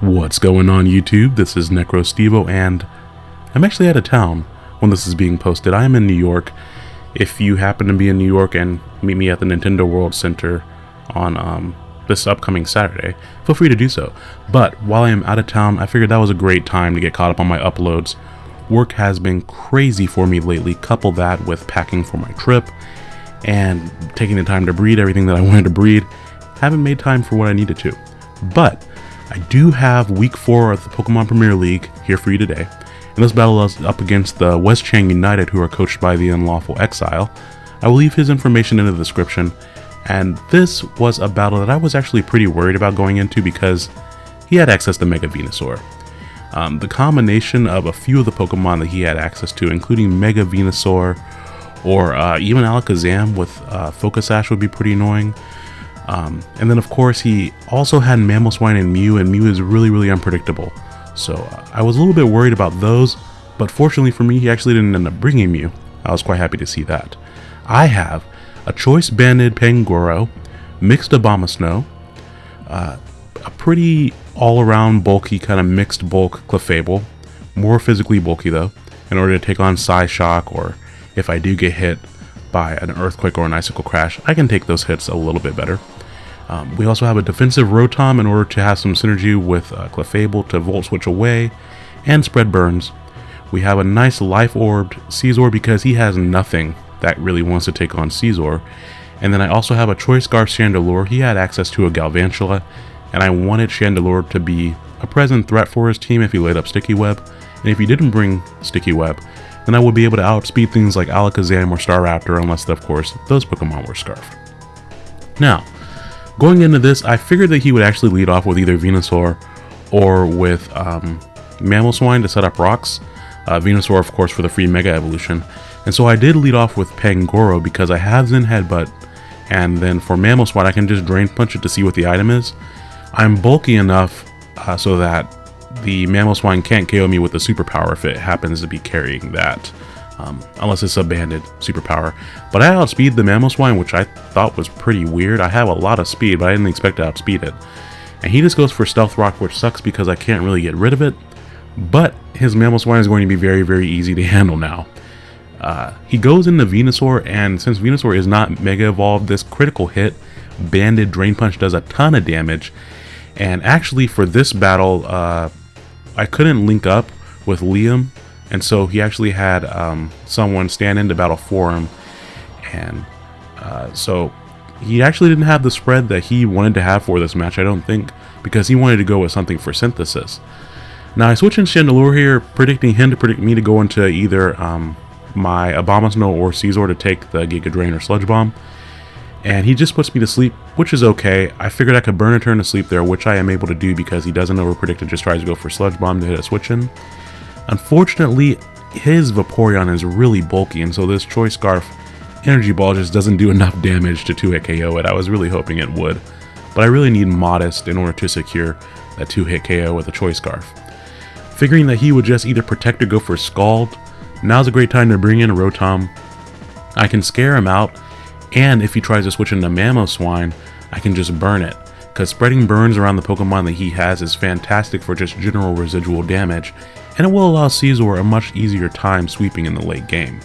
What's going on YouTube? This is NecroStevo and I'm actually out of town when this is being posted. I am in New York. If you happen to be in New York and meet me at the Nintendo World Center on um, this upcoming Saturday, feel free to do so. But while I am out of town, I figured that was a great time to get caught up on my uploads. Work has been crazy for me lately, couple that with packing for my trip and taking the time to breed everything that I wanted to breed. Haven't made time for what I needed to. But I do have week four of the Pokemon Premier League here for you today. And this battle is up against the West Chang United, who are coached by the Unlawful Exile. I will leave his information in the description. And this was a battle that I was actually pretty worried about going into because he had access to Mega Venusaur. Um, the combination of a few of the Pokemon that he had access to, including Mega Venusaur, or uh, even Alakazam with uh, Focus Sash would be pretty annoying. Um, and then of course he also had Mamoswine and Mew, and Mew is really, really unpredictable. So uh, I was a little bit worried about those, but fortunately for me, he actually didn't end up bringing Mew. I was quite happy to see that. I have a Choice Banded Pangoro, mixed Abomasnow, uh, a pretty all-around bulky kind of mixed bulk Clefable, more physically bulky though, in order to take on Psyshock or if I do get hit by an earthquake or an icicle crash, I can take those hits a little bit better. Um, we also have a defensive Rotom in order to have some synergy with uh, Clefable to Volt Switch away and spread burns. We have a nice Life Orbed Scizor because he has nothing that really wants to take on Scizor. And then I also have a Choice Scarf Chandelure. He had access to a Galvantula, and I wanted Chandelure to be a present threat for his team if he laid up Sticky Web. And if he didn't bring Sticky Web, then I would be able to outspeed things like Alakazam or Staraptor unless, of course, those Pokemon were Scarf. Now, Going into this, I figured that he would actually lead off with either Venusaur or with um, Mamoswine to set up rocks. Uh, Venusaur, of course, for the free Mega Evolution. And so I did lead off with Pangoro because I have Zen Headbutt, and then for Mamoswine, I can just Drain Punch it to see what the item is. I'm bulky enough uh, so that the Mamoswine can't KO me with the superpower if it happens to be carrying that um, unless it's a banded superpower. But I outspeed the Mamoswine, which I thought was pretty weird. I have a lot of speed, but I didn't expect to outspeed it. And he just goes for Stealth Rock, which sucks because I can't really get rid of it. But his Mamoswine is going to be very, very easy to handle now. Uh, he goes into Venusaur, and since Venusaur is not Mega Evolved, this critical hit, Banded Drain Punch does a ton of damage. And actually, for this battle, uh, I couldn't link up with Liam and so he actually had um, someone stand into battle for him. And uh, so he actually didn't have the spread that he wanted to have for this match, I don't think, because he wanted to go with something for synthesis. Now I switch in Chandelure here, predicting him to predict me to go into either um, my Abomasnow or Scizor to take the Giga Drain or Sludge Bomb. And he just puts me to sleep, which is okay. I figured I could burn a turn to sleep there, which I am able to do because he doesn't overpredict and just tries to go for Sludge Bomb to hit a switch in. Unfortunately, his Vaporeon is really bulky, and so this Choice Scarf Energy Ball just doesn't do enough damage to 2-hit KO it. I was really hoping it would, but I really need Modest in order to secure that 2-hit KO with a Choice Scarf. Figuring that he would just either protect or go for Scald, now's a great time to bring in Rotom. I can scare him out, and if he tries to switch into Mamoswine, I can just burn it because spreading burns around the Pokemon that he has is fantastic for just general residual damage, and it will allow Scizor a much easier time sweeping in the late game.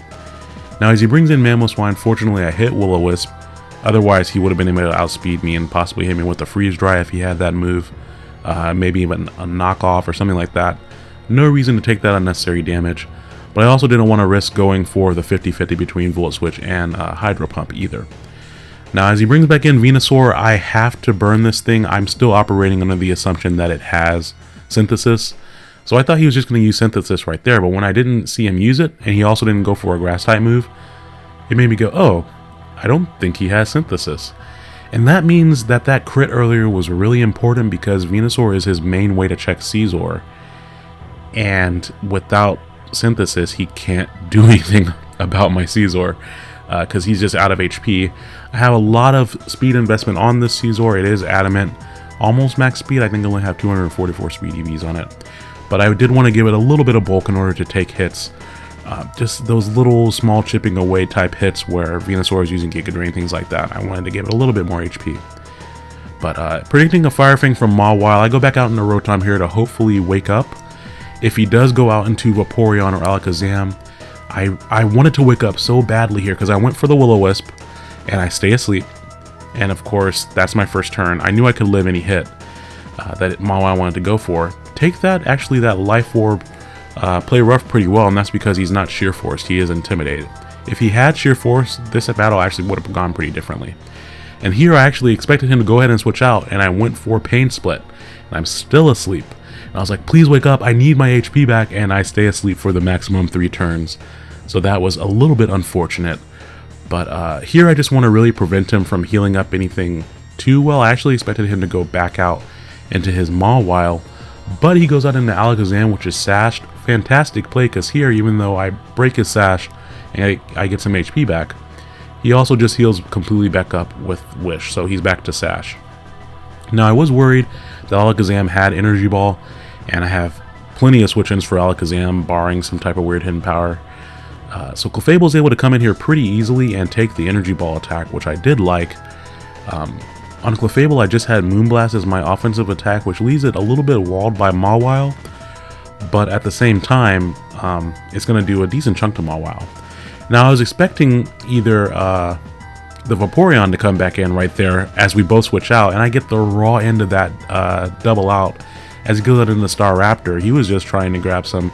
Now as he brings in Mamoswine, fortunately I hit Will-O-Wisp, otherwise he would have been able to outspeed me and possibly hit me with the Freeze Dry if he had that move, uh, maybe even a knockoff or something like that. No reason to take that unnecessary damage, but I also didn't want to risk going for the 50-50 between Volt Switch and uh, Hydro Pump either. Now as he brings back in Venusaur, I have to burn this thing. I'm still operating under the assumption that it has Synthesis, so I thought he was just going to use Synthesis right there, but when I didn't see him use it, and he also didn't go for a Grass type move, it made me go, oh, I don't think he has Synthesis. And that means that that crit earlier was really important because Venusaur is his main way to check Scizor. And without Synthesis, he can't do anything about my Scizor because uh, he's just out of HP. I have a lot of speed investment on this Scizor. It is adamant. Almost max speed. I think I only have 244 speed EVs on it but I did want to give it a little bit of bulk in order to take hits. Uh, just those little small chipping away type hits where Venusaur is using Giga Drain, things like that. I wanted to give it a little bit more HP. But uh, predicting a Fire Fang from Mawile, I go back out into Rotom here to hopefully wake up. If he does go out into Vaporeon or Alakazam, I, I wanted to wake up so badly here because I went for the Will-O-Wisp and I stay asleep. And of course, that's my first turn. I knew I could live any hit uh, that Mawile wanted to go for. Take that, actually, that Life Orb uh, play rough pretty well, and that's because he's not Sheer Force. He is Intimidated. If he had Sheer Force, this battle actually would have gone pretty differently. And here I actually expected him to go ahead and switch out, and I went for Pain Split. And I'm still asleep. I was like, please wake up, I need my HP back, and I stay asleep for the maximum three turns. So that was a little bit unfortunate. But uh, here I just want to really prevent him from healing up anything too well. I actually expected him to go back out into his Mawile, but he goes out into Alakazam, which is sashed. Fantastic play, because here, even though I break his sash and I, I get some HP back, he also just heals completely back up with Wish, so he's back to sash. Now, I was worried that Alakazam had Energy Ball, and I have plenty of switch-ins for Alakazam, barring some type of weird hidden power. Uh, so Clefable is able to come in here pretty easily and take the Energy Ball attack, which I did like. Um, on Clefable, I just had Moonblast as my offensive attack, which leaves it a little bit walled by Mawile, but at the same time, um, it's going to do a decent chunk to Mawile. Now, I was expecting either uh, the Vaporeon to come back in right there as we both switch out, and I get the raw end of that uh, double out as out in the Staraptor. He was just trying to grab some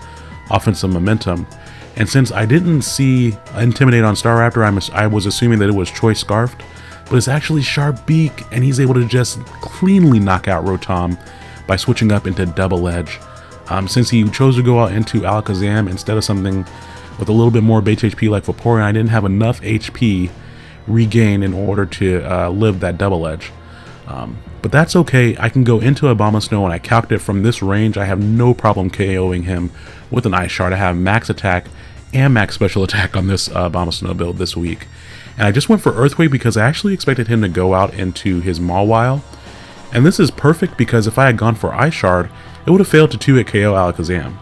offensive momentum. And since I didn't see Intimidate on Staraptor, I'm, I was assuming that it was Choice Scarfed, but it's actually Sharp Beak, and he's able to just cleanly knock out Rotom by switching up into Double Edge. Um, since he chose to go out into Alakazam instead of something with a little bit more base HP like Vaporeon, I didn't have enough HP regained in order to uh, live that Double Edge. Um, but that's okay, I can go into Abomasnow and I calced it from this range, I have no problem KOing him with an Ice Shard. I have max attack and max special attack on this uh, Abomasnow build this week. And I just went for Earthquake because I actually expected him to go out into his Mawile. And this is perfect because if I had gone for Ice Shard, it would have failed to 2-hit KO Alakazam.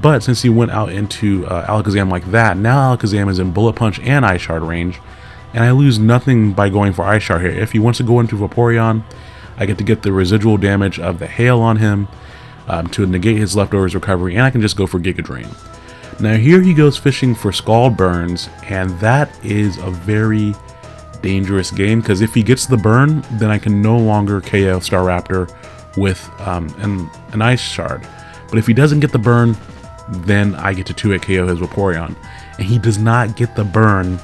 But since he went out into uh, Alakazam like that, now Alakazam is in Bullet Punch and Ice Shard range, and I lose nothing by going for Ice Shard here. If he wants to go into Vaporeon, I get to get the residual damage of the Hail on him um, to negate his leftovers recovery, and I can just go for Giga Drain. Now here he goes fishing for Scald Burns, and that is a very dangerous game, because if he gets the burn, then I can no longer KO Staraptor with um, an, an Ice Shard. But if he doesn't get the burn, then I get to 2-hit KO his Vaporeon. And he does not get the burn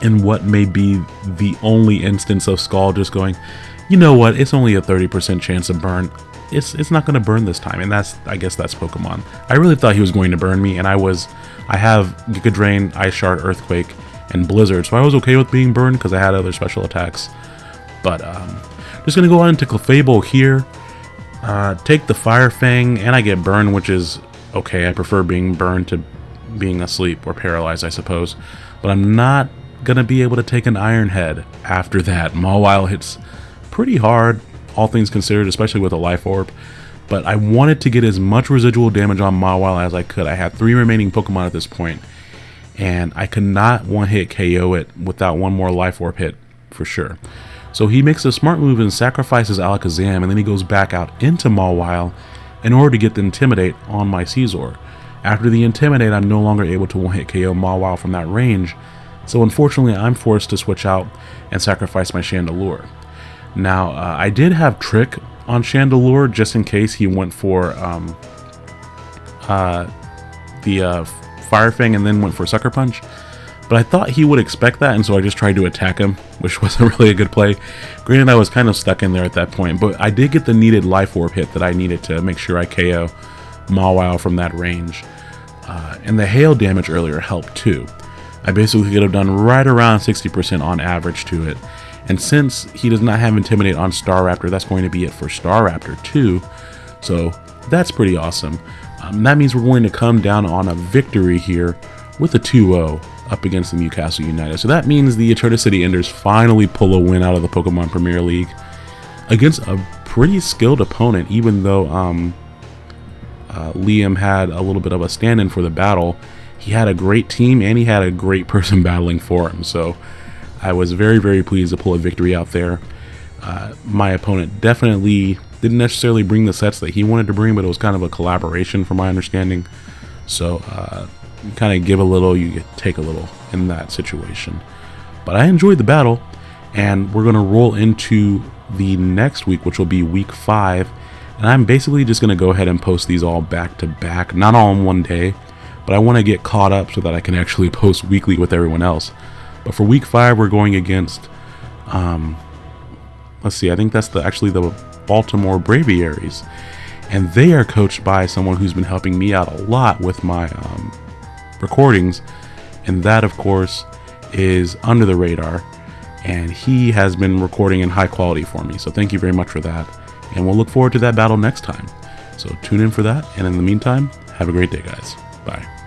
in what may be the only instance of Scald just going, you know what, it's only a 30% chance of burn. It's it's not going to burn this time, and that's, I guess that's Pokemon. I really thought he was going to burn me, and I was, I have Giga Drain, Ice Shard, Earthquake, and Blizzard, so I was okay with being burned because I had other special attacks. But, um, just going to go on into Clefable here, uh, take the Fire Fang, and I get burned, which is okay. I prefer being burned to being asleep or paralyzed, I suppose. But I'm not gonna be able to take an Iron Head after that. Mawile hits pretty hard, all things considered, especially with a Life Orb. But I wanted to get as much residual damage on Mawile as I could. I had three remaining Pokemon at this point, and I could not one-hit KO it without one more Life Orb hit, for sure. So he makes a smart move and sacrifices Alakazam, and then he goes back out into Mawile in order to get the Intimidate on my Scizor. After the Intimidate, I'm no longer able to one-hit KO Mawile from that range, so unfortunately I'm forced to switch out and sacrifice my Chandelure. Now, uh, I did have Trick on Chandelure just in case he went for um, uh, the uh, Fire Fang and then went for Sucker Punch, but I thought he would expect that, and so I just tried to attack him, which wasn't really a good play. Granted, I was kind of stuck in there at that point, but I did get the needed Life Orb hit that I needed to make sure I KO Mawile from that range. Uh, and the hail damage earlier helped too. I basically could have done right around 60% on average to it. And since he does not have Intimidate on Staraptor, that's going to be it for Staraptor too. So that's pretty awesome. Um, that means we're going to come down on a victory here with a 2-0 up against the Newcastle United. So that means the City Enders finally pull a win out of the Pokemon Premier League against a pretty skilled opponent, even though um, uh, Liam had a little bit of a stand-in for the battle. He had a great team and he had a great person battling for him. So I was very, very pleased to pull a victory out there. Uh, my opponent definitely didn't necessarily bring the sets that he wanted to bring, but it was kind of a collaboration from my understanding. So, uh, kind of give a little, you take a little in that situation. But I enjoyed the battle, and we're going to roll into the next week, which will be week five. And I'm basically just going to go ahead and post these all back to back, not all in one day, but I want to get caught up so that I can actually post weekly with everyone else. But for week five, we're going against, um, let's see, I think that's the actually the Baltimore Braviaries. And they are coached by someone who's been helping me out a lot with my um, recordings. And that, of course, is Under the Radar. And he has been recording in high quality for me. So thank you very much for that. And we'll look forward to that battle next time. So tune in for that. And in the meantime, have a great day, guys. Bye.